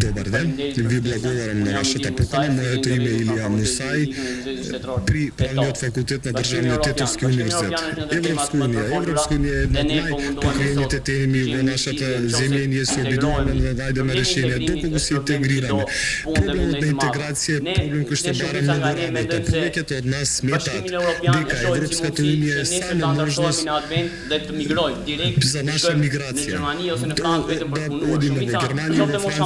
dëbardhë të bibliotekën po e shkirtëpëtimën e universitetit e liu nësai pritjet e fakultetit të drejtë të universitetit në rastin fotografikën e ndërtimit të themi në qasjen e zemënisë e bidon e vajdë marshilja detysohet të integrojë që në integracione që të marrë mend se këtë të nesërmë të drejtë të hyjë se nën administrat për të migruar direkt në migracion jo se në kan vetëm për punë në Gjermani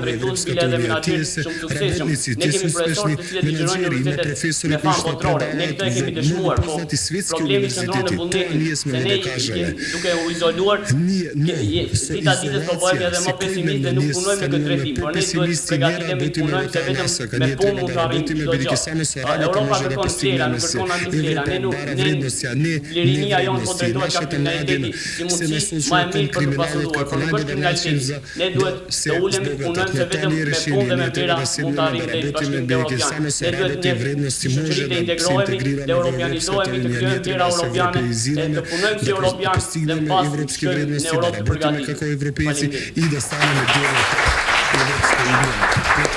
Andrej Vrips këtë një atyri të gjësë speshni me në gjëri me për e dhe në në përthet i Svitski të në se se me për pesimisti një e vetëm e vetëm e vetëm e vetëm e vetëm e vetëm ne vetëm e vetëm e vetëm e vetëm e vetëm e vetëm e të e vetëm e vetëm e vetëm e vetëm e vetëm e vetëm të vetëm e vetëm e vetëm e vetëm e vetëm e vetëm e vetëm e vetëm e vetëm e në e vetëm e të e vetëm e në të vetëm me pun dhe me tjera pun të arrit dhe i bashkëm të Europianë. Ne duhet ne shëqrit e integrojemi, të kjojën tjera Europianë, të punojnë të Europianë dhe në pasur të qëjnë në Europë të përgatim. Shkollim.